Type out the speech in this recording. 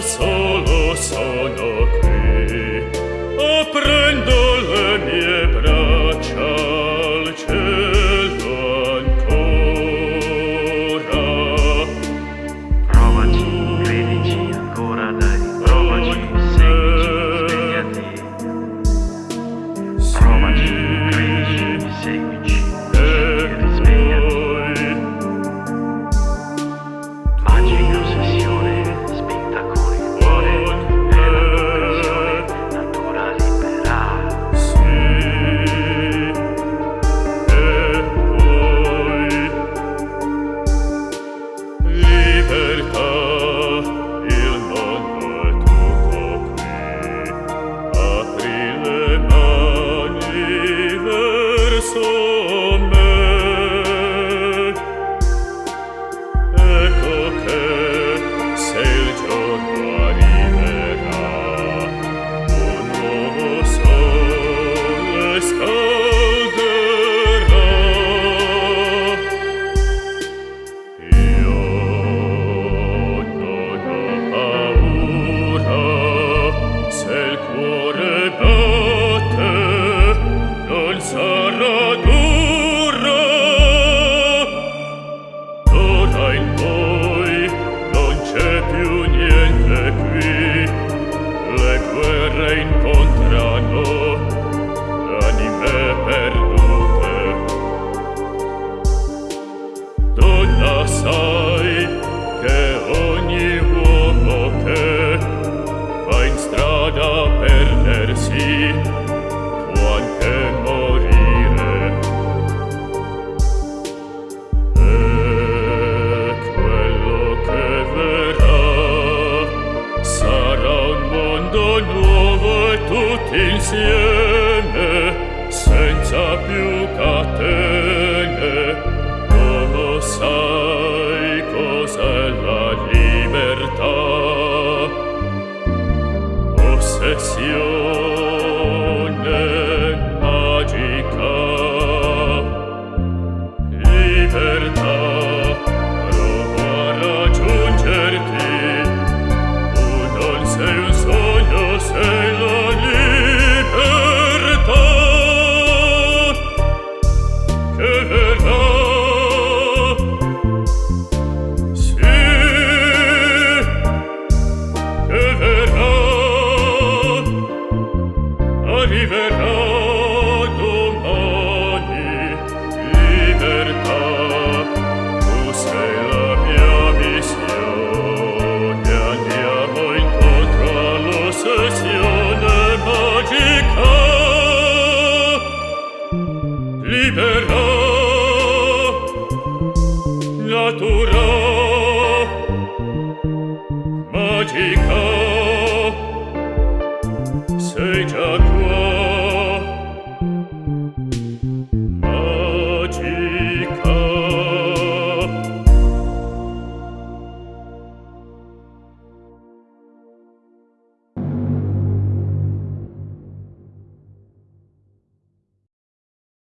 solo sono e quello che sarà un mondo tutti insieme senza più catene. Non lo sai cos'è la libertà. Ossessione libertà. natura. Magica. Sei già qua